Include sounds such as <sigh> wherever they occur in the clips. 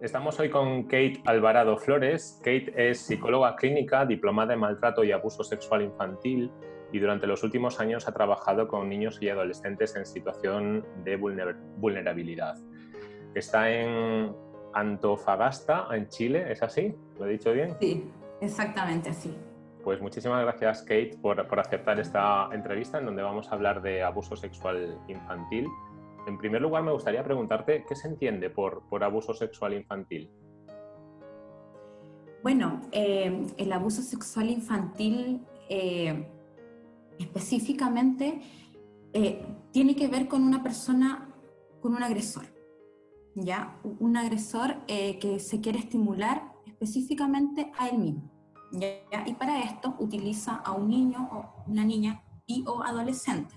Estamos hoy con Kate Alvarado Flores. Kate es psicóloga clínica, diplomada en maltrato y abuso sexual infantil y durante los últimos años ha trabajado con niños y adolescentes en situación de vulnerabilidad. Está en Antofagasta, en Chile, ¿es así? ¿Lo he dicho bien? Sí, exactamente así. Pues muchísimas gracias, Kate, por, por aceptar esta entrevista en donde vamos a hablar de abuso sexual infantil en primer lugar, me gustaría preguntarte, ¿qué se entiende por, abuso sexual infantil? Bueno, eh, el abuso sexual infantil eh, específicamente eh, tiene que ver con una persona, con un agresor, ¿ya? Un agresor que se quiere estimular específicamente a él mismo, ¿ya? Y para esto utiliza a un niño o una niña y o adolescente.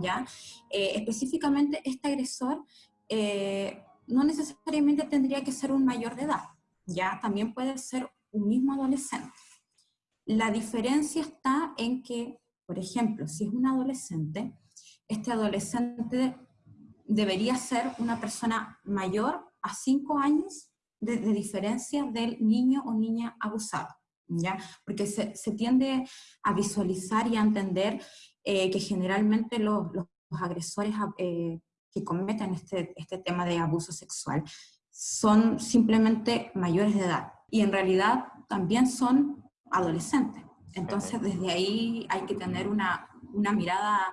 ¿Ya? Eh, específicamente este agresor eh, no necesariamente tendría que ser un mayor de edad, ¿ya? También puede ser un mismo adolescente. La diferencia está en que, por ejemplo, si es un adolescente, este adolescente debería ser una persona mayor a 5 años de, diferencia del niño o niña abusado, ¿ya? Porque se, se tiende a visualizar y a entender eh, que generalmente los, los agresores eh, que cometen este, este tema de abuso sexual son simplemente mayores de edad y en realidad también son adolescentes. Entonces desde ahí hay que tener una, una mirada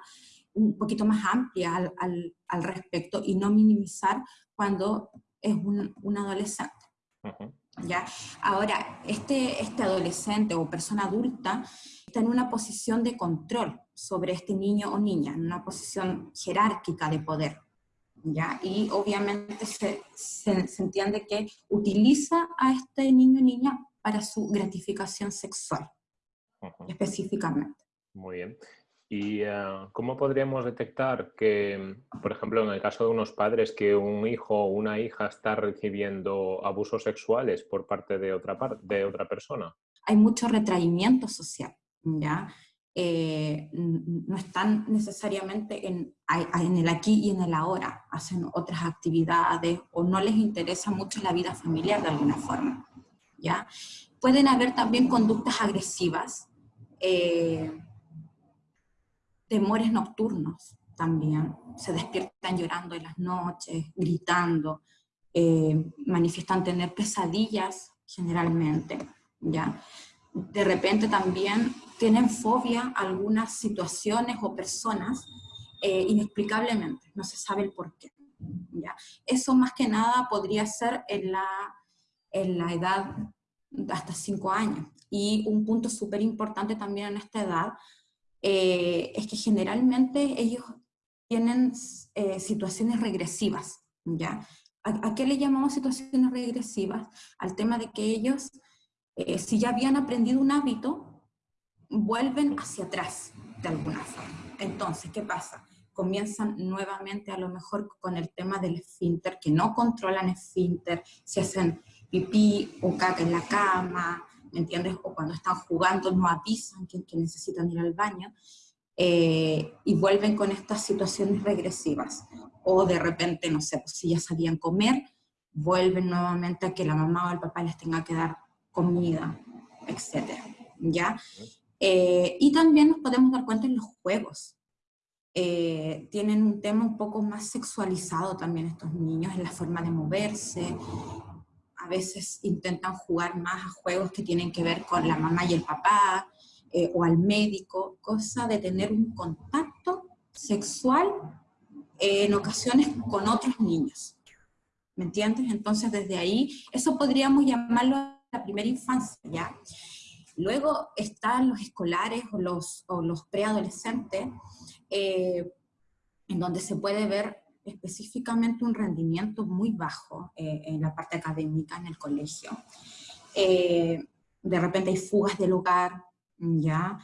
un poquito más amplia al, al, al, respecto y no minimizar cuando es un, un adolescente. ¿Ya? Ahora, este, este adolescente o persona adulta está en una posición de control sobre este niño o niña, en una posición jerárquica de poder. ¿ya? Y obviamente se, se, entiende que utiliza a este niño o niña para su gratificación sexual, específicamente. Muy bien. ¿Y eh, cómo podríamos detectar que, por ejemplo, en el caso de unos padres, que un hijo o una hija está recibiendo abusos sexuales por parte de otra, de otra persona? Hay mucho retraimiento social, ¿ya? Eh, no están necesariamente en, en, el aquí y en el ahora, hacen otras actividades o no les interesa mucho la vida familiar de alguna forma. ¿ya? Pueden haber también conductas agresivas, eh, temores nocturnos también, se despiertan llorando en las noches, gritando, eh, manifiestan tener pesadillas generalmente, ¿ya? De repente también tienen fobia a algunas situaciones o personas eh, inexplicablemente, no se sabe el por qué. ¿ya? Eso más que nada podría ser en la, en la edad de hasta 5 años. Y un punto súper importante también en esta edad eh, es que generalmente ellos tienen eh, situaciones regresivas. ¿ya? ¿A, ¿A, qué le llamamos situaciones regresivas? Al tema de que ellos, si ya habían aprendido un hábito, vuelven hacia atrás de alguna forma. Entonces, ¿qué pasa? Comienzan nuevamente a lo mejor con el tema del esfínter, que no controlan esfínter, se hacen pipí o caca en la cama, ¿me entiendes? O cuando están jugando no avisan que, necesitan ir al baño, eh, y vuelven con estas situaciones regresivas. O de repente, no sé, pues si ya sabían comer, vuelven nuevamente a que la mamá o el papá les tenga que dar comida, etc. ¿Ya? Eh, y también nos podemos dar cuenta en los juegos. Eh, tienen un tema un poco más sexualizado también estos niños en la forma de moverse. A veces intentan jugar más a juegos que tienen que ver con la mamá y el papá, eh, o al médico, cosa de tener un contacto sexual en ocasiones con otros niños. ¿Me entiendes? Entonces desde ahí, eso podríamos llamarlo la primera infancia, ¿ya? Luego están los escolares o los, preadolescentes, eh, en donde se puede ver específicamente un rendimiento muy bajo eh, en la parte académica en el colegio. Eh, de repente hay fugas del hogar, ¿ya?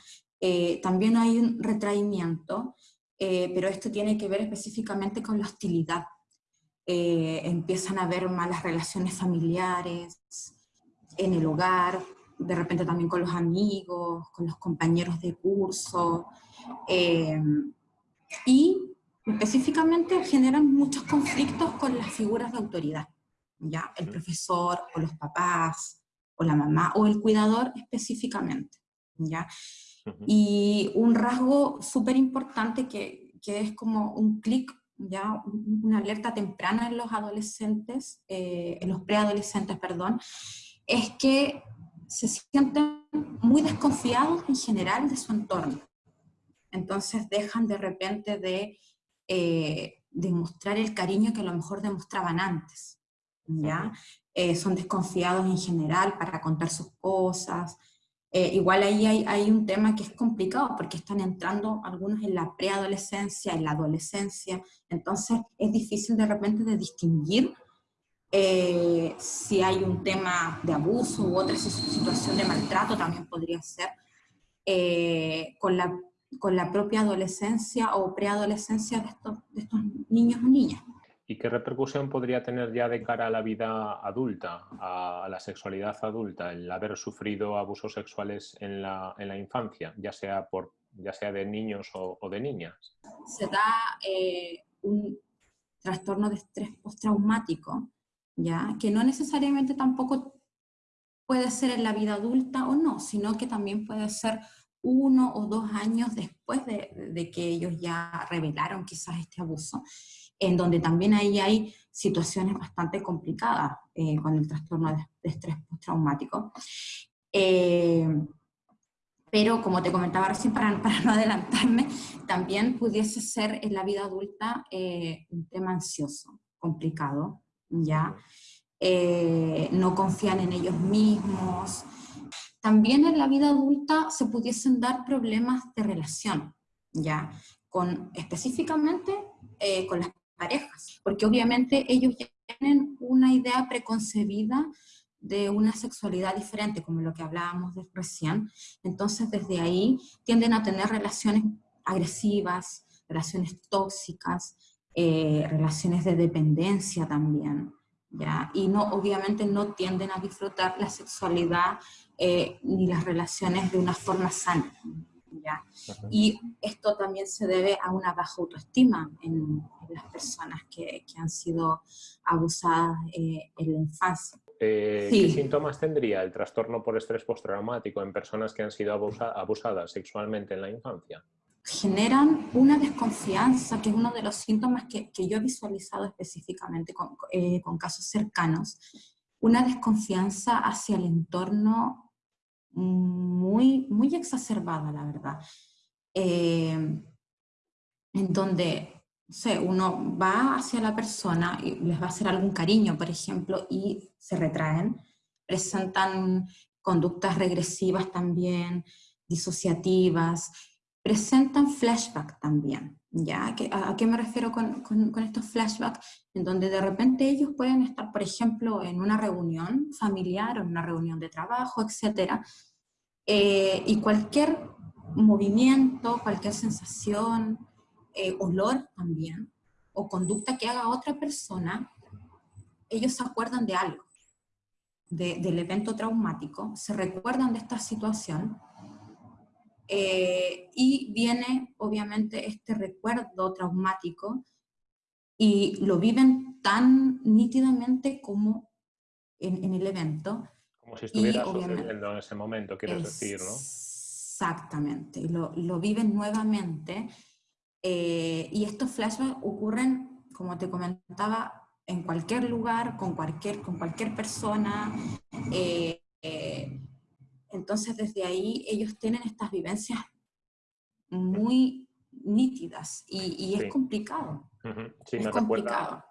también hay un retraimiento, pero esto tiene que ver específicamente con la hostilidad. empiezan a haber malas relaciones familiares en el hogar, de repente también con los amigos, con los compañeros de curso, eh, y específicamente generan muchos conflictos con las figuras de autoridad, ¿ya? El profesor o los papás o la mamá o el cuidador específicamente, ¿ya? Y un rasgo súper importante que, que, es como un clic, ya una alerta temprana en los adolescentes, eh, en los preadolescentes, perdón, es que se sienten muy desconfiados en general de su entorno. Entonces dejan de repente de eh, demostrar el cariño que a lo mejor demostraban antes. ¿ya? Eh, son desconfiados en general para contar sus cosas. Eh, igual ahí hay, hay, un tema que es complicado porque están entrando algunos en la preadolescencia, en la adolescencia, entonces es difícil de repente de distinguir eh, si hay un tema de abuso u otra situación de maltrato también podría ser, con, la, con la propia adolescencia o preadolescencia de estos, de estos niños o niñas. ¿Y qué repercusión podría tener ya de cara a la vida adulta, a la sexualidad adulta, el haber sufrido abusos sexuales en la, en la infancia, ya sea, por, ya sea de niños o, de niñas? Se da eh, un trastorno de estrés postraumático, ¿ya? que no necesariamente tampoco puede ser en la vida adulta o no, sino que también puede ser uno o dos años después de, de que ellos ya revelaron quizás este abuso en donde también ahí hay situaciones bastante complicadas eh, con el trastorno de, estrés postraumático. Eh, pero como te comentaba recién, para, <laughs> para, no adelantarme, también pudiese ser en la vida adulta eh, un tema ansioso, complicado, ¿ya? no confían en ellos mismos. También en la vida adulta se pudiesen dar problemas de relación, ¿ya? Con, específicamente con las parejas, porque obviamente ellos ya tienen una idea preconcebida de una sexualidad diferente, como lo que hablábamos de recién, entonces desde ahí tienden a tener relaciones agresivas, relaciones tóxicas, eh, relaciones de dependencia también, ¿ya? Y no, obviamente no tienden a disfrutar la sexualidad eh, ni las relaciones de una forma sana. Y esto también se debe a una baja autoestima en, las personas que, que, han sido abusadas eh, en la infancia. Eh, ¿Qué síntomas tendría el trastorno por estrés postraumático en personas que han sido abusadas sexualmente en la infancia? Generan una desconfianza, que es uno de los síntomas que, que yo he visualizado específicamente con, eh, casos cercanos, una desconfianza hacia el entorno muy, muy exacerbada, la verdad. Eh, en donde uno va hacia la persona y les va a hacer algún cariño, por ejemplo, y se retraen, presentan conductas regresivas también, disociativas, presentan flashback también, ¿ya? ¿A, qué me refiero con, con, con, estos flashbacks? En donde de repente ellos pueden estar, por ejemplo, en una reunión familiar o en una reunión de trabajo, etcétera, eh, y cualquier movimiento, cualquier sensación, eh, olor también, o conducta que haga otra persona, ellos se acuerdan de algo, del evento traumático, se recuerdan de esta situación, eh, y viene obviamente este recuerdo traumático y lo viven tan nítidamente como en, en el evento, como si estuviera sucediendo en ese momento, quieres decir, ¿no? Exactamente, lo, lo viven nuevamente. Eh, y estos flashbacks ocurren, como te comentaba, en cualquier lugar, con cualquier, con cualquier persona. Eh, eh, entonces, desde ahí ellos tienen estas vivencias muy nítidas y, es complicado. Sí, es complicado.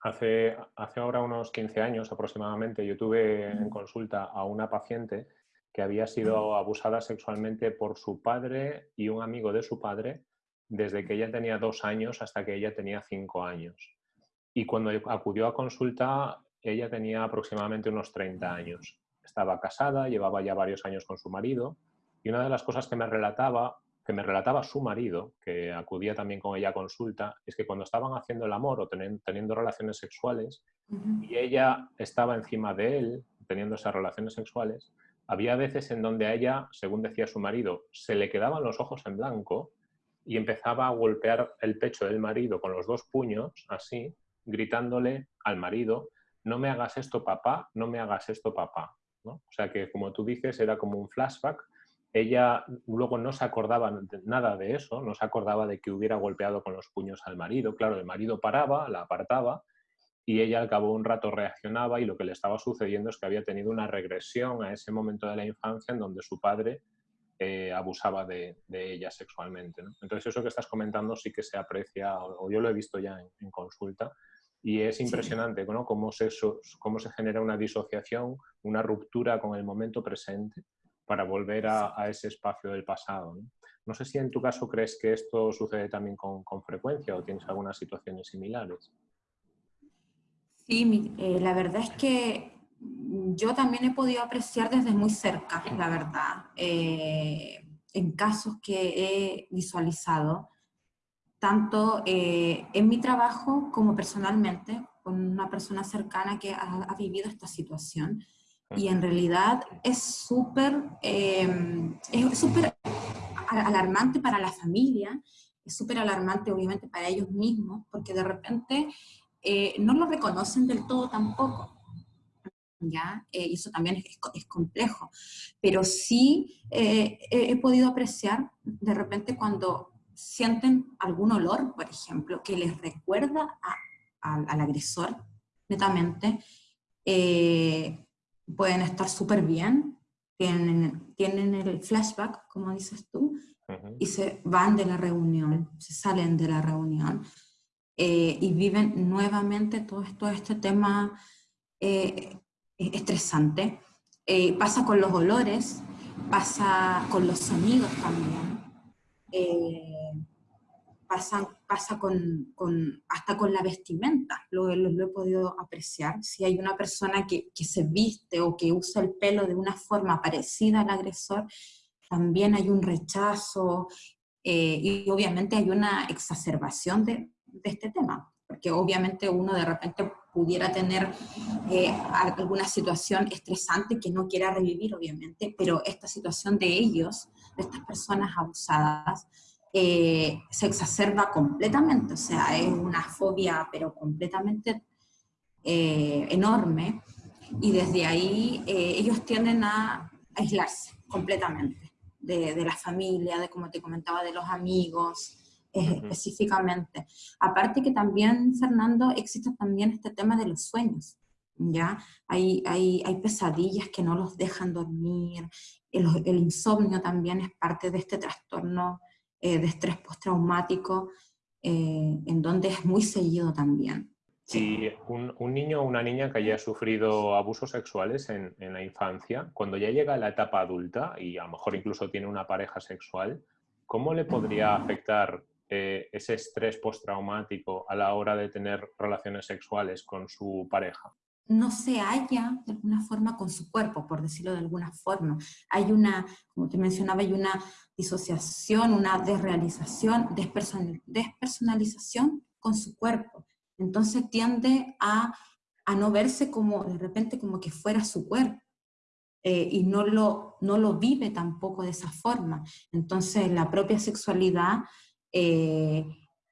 Hace, hace ahora unos 15 años aproximadamente yo tuve en consulta a una paciente que había sido abusada sexualmente por su padre y un amigo de su padre desde que ella tenía dos años hasta que ella tenía cinco años. Y cuando acudió a consulta, ella tenía aproximadamente unos 30 años. Estaba casada, llevaba ya varios años con su marido y una de las cosas que me relataba que me relataba su marido, que acudía también con ella a consulta, es que cuando estaban haciendo el amor o teniendo, relaciones sexuales y ella estaba encima de él teniendo esas relaciones sexuales, había veces en donde a ella, según decía su marido, se le quedaban los ojos en blanco y empezaba a golpear el pecho del marido con los dos puños, así, gritándole al marido no me hagas esto papá, no me hagas esto papá. O sea que, como tú dices, era como un flashback. Ella luego no se acordaba nada de eso, no se acordaba de que hubiera golpeado con los puños al marido. Claro, el marido paraba, la apartaba y ella al cabo de un rato reaccionaba y lo que le estaba sucediendo es que había tenido una regresión a ese momento de la infancia en donde su padre eh, abusaba de, ella sexualmente. Entonces eso que estás comentando sí que se aprecia, o, yo lo he visto ya en, consulta, y es impresionante ¿no? cómo, se, cómo se genera una disociación, una ruptura con el momento presente para volver a, ese espacio del pasado. ¿no? sé si en tu caso crees que esto sucede también con, con frecuencia o tienes algunas situaciones similares. Sí, eh, la verdad es que yo también he podido apreciar desde muy cerca, la verdad, eh, en casos que he visualizado, tanto eh, en mi trabajo como personalmente, con una persona cercana que ha, vivido esta situación. Y en realidad es súper es súper alarmante para la familia, es súper alarmante obviamente para ellos mismos, porque de repente eh, no lo reconocen del todo tampoco. ¿ya? Eh, y eso también es, complejo. Pero sí he podido apreciar de repente cuando sienten algún olor, por ejemplo, que les recuerda al agresor, netamente, pueden estar súper bien, tienen, tienen el flashback, como dices tú, y se van de la reunión, se salen de la reunión eh, y viven nuevamente todo, esto, este tema eh, estresante. Eh, pasa con los olores, pasa con los sonidos también, pasa, pasa con, hasta con la vestimenta, lo, lo, he podido apreciar. Si hay una persona que, se viste o que usa el pelo de una forma parecida al agresor, también hay un rechazo y obviamente hay una exacerbación de este tema, porque obviamente uno de repente pudiera tener eh, alguna situación estresante que no quiera revivir, obviamente, pero esta situación de ellos, de estas personas abusadas, eh, se exacerba completamente, o sea, es una fobia, pero completamente eh, enorme, y desde ahí ellos tienden a aislarse completamente de, de la familia, de como te comentaba, de los amigos, específicamente. Aparte que también, Fernando, existe también este tema de los sueños, ¿ya? Hay, hay, hay pesadillas que no los dejan dormir, el, el insomnio también es parte de este trastorno eh, de estrés postraumático, eh, en donde es muy seguido también. Si un, un, niño o una niña que haya sufrido abusos sexuales en, en, la infancia, cuando ya llega a la etapa adulta y a lo mejor incluso tiene una pareja sexual, ¿cómo le podría afectar eh, ese estrés postraumático a la hora de tener relaciones sexuales con su pareja? no se halla de alguna forma con su cuerpo, por decirlo de alguna forma. Hay una, como te mencionaba, hay una disociación, una desrealización, despersonalización con su cuerpo. Entonces tiende a, a, no verse como de repente como que fuera su cuerpo. Eh, y no lo, no lo vive tampoco de esa forma. Entonces la propia sexualidad eh,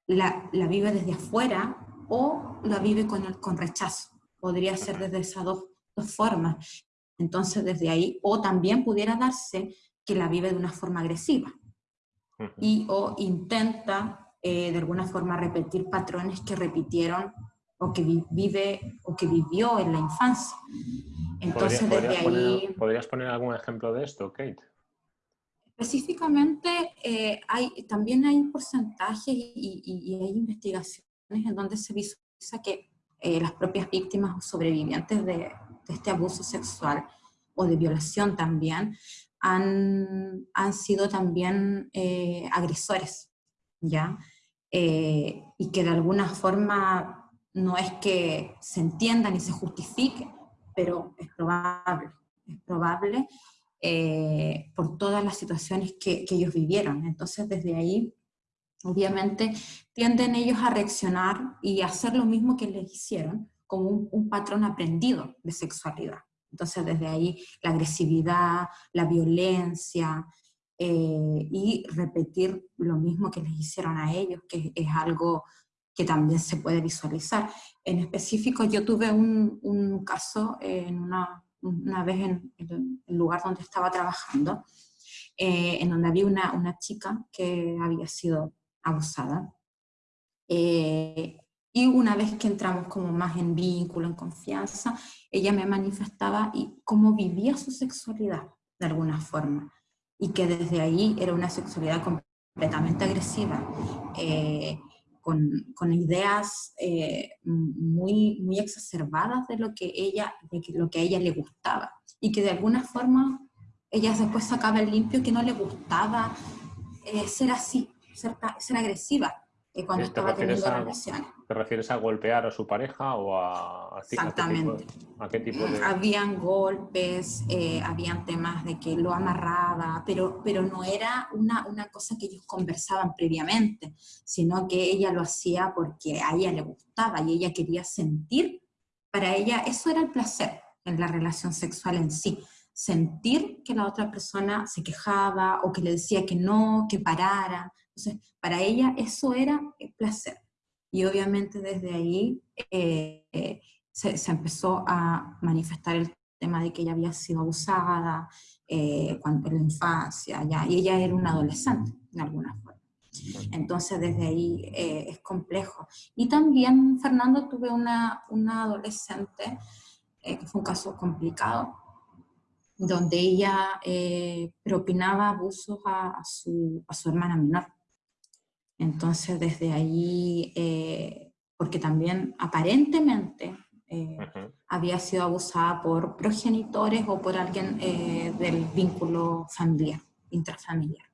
la, vive desde afuera o la vive con, el, con rechazo. Podría ser desde esas dos, formas. Entonces, desde ahí, o también pudiera darse que la vive de una forma agresiva y o intenta eh, de alguna forma repetir patrones que repitieron o que vive o que vivió en la infancia. Entonces, desde ahí... ¿Podrías poner algún ejemplo de esto, Kate? Específicamente, eh, también hay porcentajes y, hay investigaciones en donde se visualiza que eh, las propias víctimas o sobrevivientes de, este abuso sexual o de violación también han, han sido también eh, agresores, ¿ya? y que de alguna forma no es que se entienda ni se justifique, pero es probable, es probable eh, por todas las situaciones que, ellos vivieron. Entonces, desde ahí, obviamente, tienden ellos a reaccionar y a hacer lo mismo que les hicieron, como un, patrón aprendido de sexualidad. Entonces, desde ahí, la agresividad, la violencia, eh, y repetir lo mismo que les hicieron a ellos, que es algo que también se puede visualizar. En específico, yo tuve un, un caso en una, una vez en, el lugar donde estaba trabajando, eh, en donde había una, una, chica que había sido abusada. Eh, y una vez que entramos como más en vínculo, en confianza, ella me manifestaba y cómo vivía su sexualidad de alguna forma. Y que desde ahí era una sexualidad completamente agresiva. Eh, con, ideas eh, muy, muy exacerbadas de lo que, ella, de lo que a ella le gustaba. Y que de alguna forma ella después sacaba el limpio que no le gustaba eh, ser así, ser, ser agresiva cuando estaba teniendo relaciones. ¿Te refieres a golpear a su pareja o a, Exactamente. ¿A qué tipo de...? Habían golpes, eh, habían temas de que lo amarraba, pero, pero no era una, una cosa que ellos conversaban previamente, sino que ella lo hacía porque a ella le gustaba y ella quería sentir, para ella eso era el placer en la relación sexual en sí, sentir que la otra persona se quejaba o que le decía que no, que parara, entonces, para ella eso era el placer. Y obviamente desde ahí eh, se, empezó a manifestar el tema de que ella había sido abusada eh, cuando, en la infancia, ya, y ella era una adolescente, de alguna forma. Entonces, desde ahí eh, es complejo. Y también, Fernando, tuve una, una adolescente, que fue un caso complicado, donde ella propinaba abusos a, su, a su hermana menor. Entonces, desde ahí, eh, porque también aparentemente eh, había sido abusada por progenitores o por alguien eh, del vínculo familiar, intrafamiliar.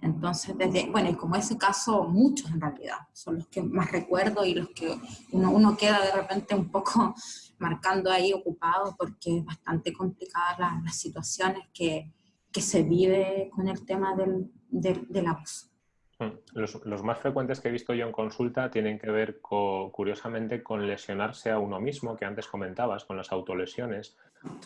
Entonces, desde, bueno, y como ese caso, muchos en realidad, son los que más recuerdo y los que uno, uno queda de repente un poco <laughs> marcando ahí ocupado porque es bastante complicada las, situaciones que, que, se vive con el tema del, del, del abuso. Mm, los, más frecuentes que he visto yo en consulta tienen que ver, curiosamente, con lesionarse a uno mismo, que antes comentabas, con las autolesiones.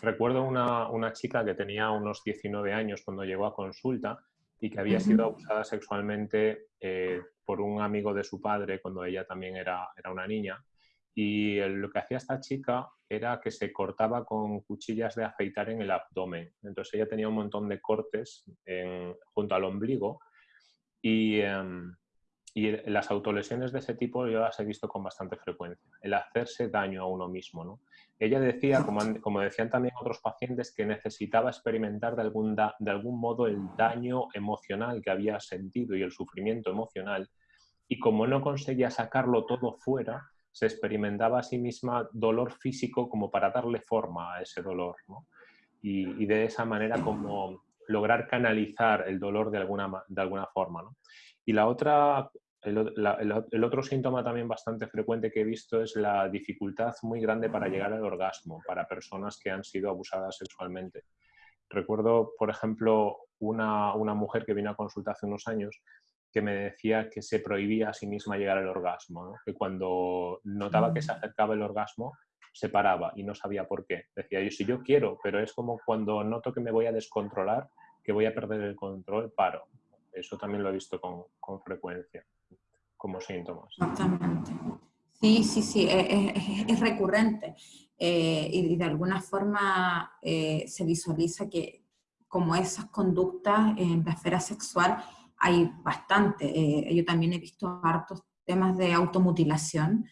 Recuerdo una, una chica que tenía unos 19 años cuando llegó a consulta y que había sido abusada sexualmente eh, por un amigo de su padre cuando ella también era, era una niña. Y lo que hacía esta chica era que se cortaba con cuchillas de afeitar en el abdomen. Entonces ella tenía un montón de cortes junto al ombligo y, em, y, las autolesiones de ese tipo yo las he visto con bastante frecuencia, el hacerse daño a uno mismo. ¿no? Ella decía, como, como, decían también otros pacientes, que necesitaba experimentar de algún, de algún modo el daño emocional que había sentido y el sufrimiento emocional, y como no conseguía sacarlo todo fuera, se experimentaba a sí misma dolor físico como para darle forma a ese dolor. y, de esa manera como lograr canalizar el dolor de alguna, de alguna forma. ¿no? Y la otra, el, otro síntoma también bastante frecuente que he visto es la dificultad muy grande para llegar al orgasmo para personas que han sido abusadas sexualmente. Recuerdo, por ejemplo, una, una mujer que vino a consulta hace unos años que me decía que se prohibía a sí misma llegar al orgasmo, que cuando notaba que se mm. acercaba el orgasmo se paraba y no sabía por qué. Decía yo, si yo quiero, pero es como cuando noto que me voy a descontrolar, que voy a perder el control, paro. Eso también lo he visto con, con frecuencia, como síntomas. Exactamente. Sí, sí, sí, es, recurrente. Eh, y de alguna forma eh, se visualiza que como esas conductas en la esfera sexual hay bastante. Eh, yo también he visto hartos temas de automutilación,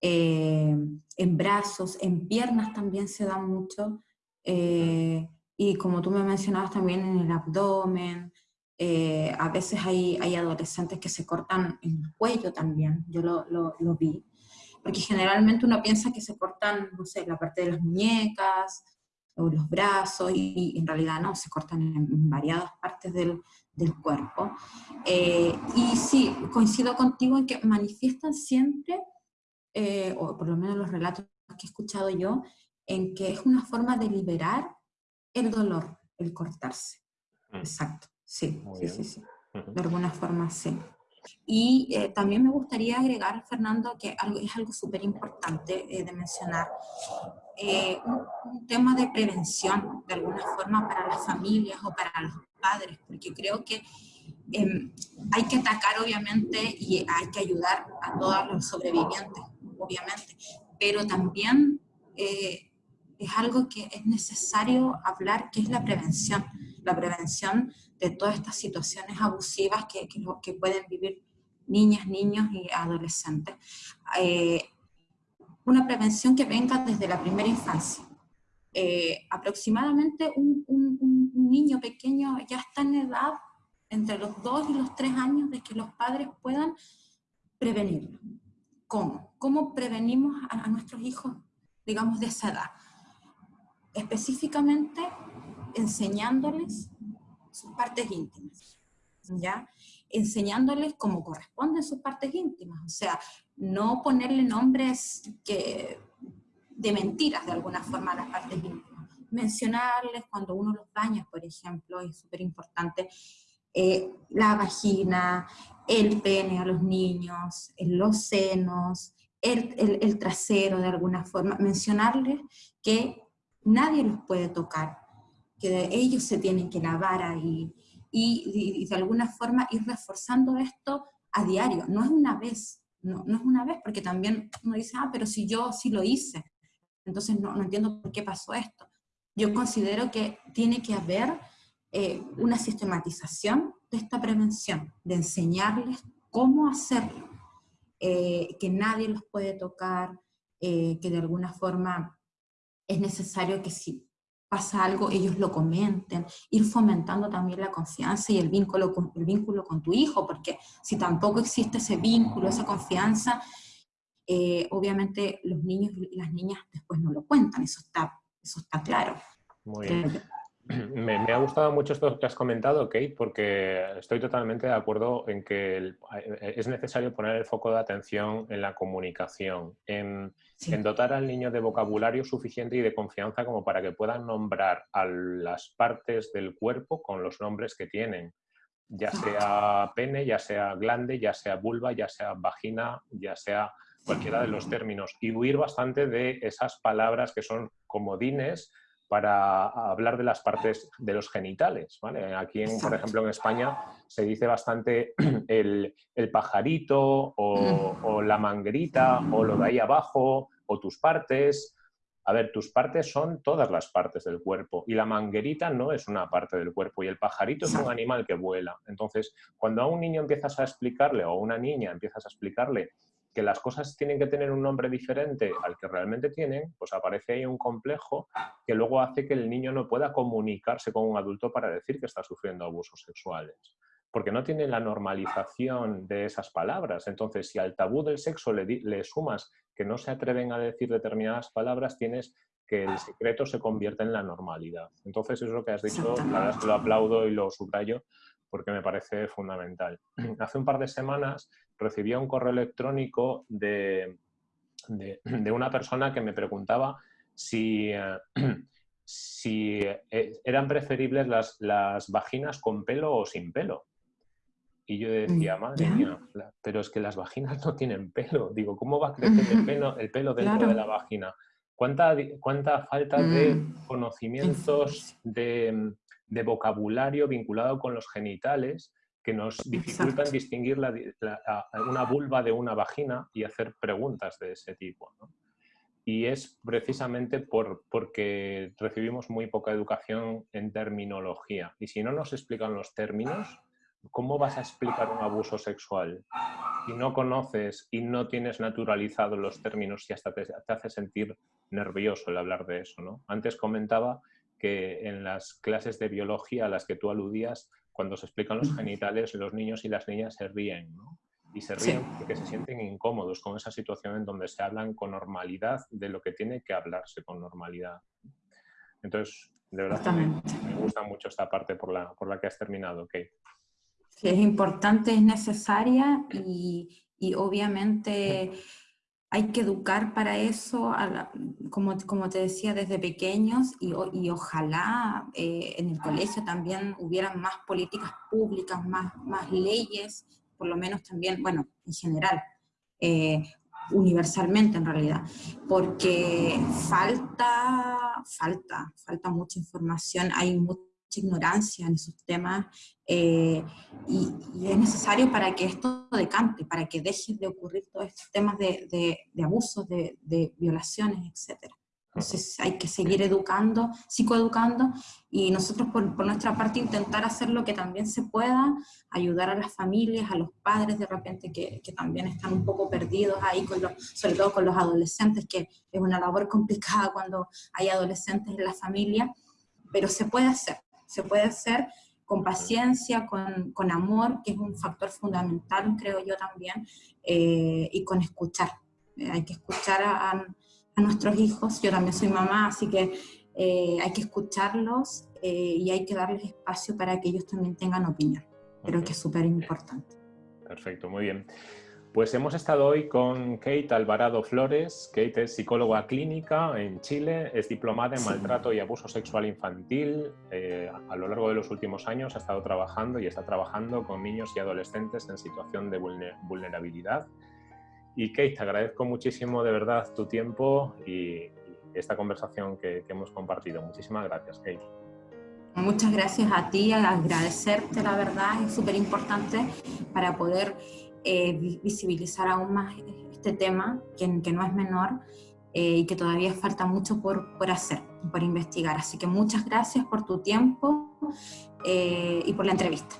eh, en brazos, en piernas también se da mucho, eh, y como tú me mencionabas también en el abdomen, eh, a veces hay, hay, adolescentes que se cortan en el cuello también, yo lo, lo, vi, porque generalmente uno piensa que se cortan, no sé, la parte de las muñecas o los brazos, y, en realidad no, se cortan en, variadas partes del, del cuerpo. y sí, coincido contigo en que manifiestan siempre eh, o por lo menos los relatos que he escuchado yo, en que es una forma de liberar el dolor, el cortarse. Mm. Exacto, sí, sí, sí, sí, De alguna forma, sí. Y eh, también me gustaría agregar, Fernando, que algo, es algo súper importante eh, de mencionar, un, un, tema de prevención, de alguna forma, para las familias o para los padres, porque creo que em, hay que atacar obviamente y hay que ayudar a todos los sobrevivientes, obviamente, pero también eh, es algo que es necesario hablar, que es la prevención, la prevención de todas estas situaciones abusivas que, que, pueden vivir niñas, niños y adolescentes. Eh, una prevención que venga desde la primera infancia. Eh, aproximadamente un, niño pequeño ya está en edad, entre los dos y los tres años, de que los padres puedan prevenirlo. ¿Cómo? ¿Cómo prevenimos a, nuestros hijos, digamos, de esa edad? Específicamente enseñándoles sus partes íntimas, ¿ya? Enseñándoles cómo corresponden sus partes íntimas, o sea, no ponerle nombres que de mentiras de alguna forma a las partes íntimas. Mencionarles cuando uno los baña, por ejemplo, es súper importante, eh, la vagina, el pene a los niños, los senos, el, el, trasero de alguna forma, mencionarles que nadie los puede tocar, que ellos se tienen que lavar ahí, y, y, de alguna forma ir reforzando esto a diario, no es una vez, no, no es una vez, porque también uno dice, ah, pero si yo sí lo hice, entonces no, no entiendo por qué pasó esto. Yo considero que tiene que haber eh, una sistematización de esta prevención, de enseñarles cómo hacerlo, eh, que nadie los puede tocar, eh, que de alguna forma es necesario que si pasa algo, ellos lo comenten, ir fomentando también la confianza y el vínculo con, el vínculo con tu hijo, porque si tampoco existe ese vínculo, esa confianza, eh, obviamente los niños y las niñas después no lo cuentan, eso está, eso está claro. Muy bien. <clears throat> Me, ha gustado mucho esto que has comentado, Kate, porque estoy totalmente de acuerdo en que eh, es necesario poner el foco de atención en la comunicación, en, en, dotar al niño de vocabulario suficiente y de confianza como para que puedan nombrar a las partes del cuerpo con los nombres que tienen, ya sea pene, ya sea glande, ya sea vulva, ya sea vagina, ya sea cualquiera de los términos y huir bastante de esas palabras que son comodines para hablar de las partes de los genitales. ¿vale? Aquí, por ejemplo, en España se dice bastante <clears throat> el, pajarito o, o, la manguerita o lo de ahí abajo o tus partes. A ver, tus partes son todas las partes del cuerpo y la manguerita no es una parte del cuerpo y el pajarito es un animal que vuela. Entonces, cuando a un niño empiezas a explicarle o a una niña empiezas a explicarle que las cosas tienen que tener un nombre diferente al que realmente tienen, pues aparece ahí un complejo que luego hace que el niño no pueda comunicarse con un adulto para decir que está sufriendo abusos sexuales. Porque no tiene la normalización de esas palabras. Entonces, si al tabú del sexo le, le sumas que no se atreven a decir determinadas palabras, tienes que el secreto se convierte en la normalidad. Entonces, eso es lo que has dicho, la verdad es que lo aplaudo y lo subrayo, porque me parece fundamental. <clears throat> Hace un par de semanas recibí un correo electrónico de, <clears throat> de, una persona que me preguntaba si, eh, <clears throat> si eh, eran preferibles las, las, vaginas con pelo o sin pelo. Y yo decía, mm, madre mía, pero es que las vaginas no tienen pelo. <laughs> Digo, ¿cómo va a crecer el pelo, <laughs> el pelo dentro de la vagina? ¿Cuánta, ¿Cuánta falta de mm. conocimientos, de, de vocabulario vinculado con los genitales que nos dificultan distinguir la, una vulva de una vagina y hacer preguntas de ese tipo. Y es precisamente por, porque recibimos muy poca educación en terminología. Y si no nos explican los términos, ¿cómo vas a explicar un abuso sexual? Si no conoces y no tienes naturalizado los términos y hasta te, te hace sentir nervioso el hablar de eso. ¿no? Antes comentaba que en las clases de biología a las que tú aludías, cuando se explican los genitales, los niños y las niñas se ríen, ¿no? Y se ríen porque se sienten incómodos con esa situación en donde se hablan con normalidad de lo que tiene que hablarse con normalidad. Entonces, de verdad, me, gusta mucho esta parte por la, por la que has terminado, Kate. Sí, es importante, es necesaria y, y obviamente hay que educar para eso, como, como te decía, desde pequeños y, ojalá eh, en el colegio también hubieran más políticas públicas, más, más leyes, por lo menos también, bueno, en general, eh, universalmente en realidad, porque falta, falta, falta mucha información, hay ignorancia en esos temas eh, y, es necesario para que esto decante, para que dejen de ocurrir todos estos temas de, de, abusos, de, de, violaciones, etc. Entonces hay que seguir educando, psicoeducando y nosotros por, por, nuestra parte intentar hacer lo que también se pueda, ayudar a las familias, a los padres de repente que, que también están un poco perdidos ahí, con los, sobre todo con los adolescentes, que es una labor complicada cuando hay adolescentes en la familia, pero se puede hacer, se puede hacer con paciencia, con, con amor, que es un factor fundamental, creo yo también, eh, y con escuchar. Eh, hay que escuchar a a nuestros hijos. Yo también soy mamá, así que eh, hay que escucharlos y hay que darles espacio para que ellos también tengan opinión. Creo que es súper importante. Perfecto, muy bien. Pues hemos estado hoy con Kate Alvarado Flores. Kate es psicóloga clínica en Chile, es diplomada en maltrato y abuso sexual infantil. Eh, a lo largo de los últimos años ha estado trabajando y está trabajando con niños y adolescentes en situación de vulnerabilidad y Kate, te agradezco muchísimo de verdad tu tiempo y, esta conversación que, hemos compartido. Muchísimas gracias, Kate. Muchas gracias a ti, agradecerte, la verdad, es súper importante para poder eh, visibilizar aún más este tema, que, que no es menor eh, y que todavía falta mucho por, por, hacer, por investigar. Así que muchas gracias por tu tiempo eh, y por la entrevista.